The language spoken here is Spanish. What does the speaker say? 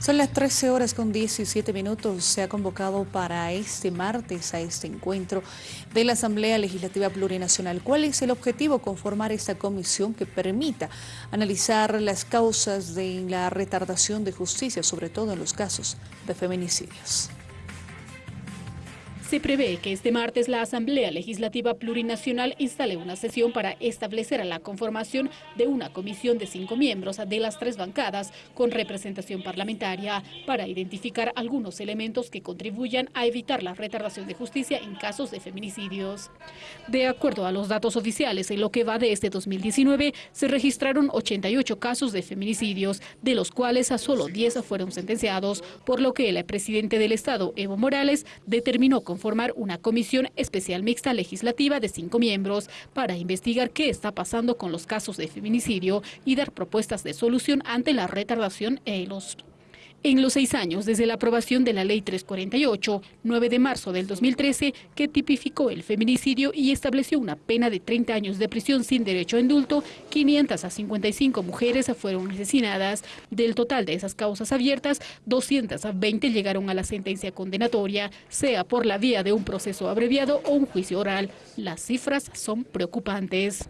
Son las 13 horas con 17 minutos. Se ha convocado para este martes a este encuentro de la Asamblea Legislativa Plurinacional. ¿Cuál es el objetivo? Conformar esta comisión que permita analizar las causas de la retardación de justicia, sobre todo en los casos de feminicidios. Se prevé que este martes la Asamblea Legislativa Plurinacional instale una sesión para establecer la conformación de una comisión de cinco miembros de las tres bancadas con representación parlamentaria para identificar algunos elementos que contribuyan a evitar la retardación de justicia en casos de feminicidios. De acuerdo a los datos oficiales, en lo que va de este 2019 se registraron 88 casos de feminicidios, de los cuales a solo 10 fueron sentenciados, por lo que el presidente del Estado, Evo Morales, determinó con formar una comisión especial mixta legislativa de cinco miembros para investigar qué está pasando con los casos de feminicidio y dar propuestas de solución ante la retardación en los en los seis años desde la aprobación de la Ley 348, 9 de marzo del 2013, que tipificó el feminicidio y estableció una pena de 30 años de prisión sin derecho a indulto, 500 a 55 mujeres fueron asesinadas. Del total de esas causas abiertas, 220 llegaron a la sentencia condenatoria, sea por la vía de un proceso abreviado o un juicio oral. Las cifras son preocupantes.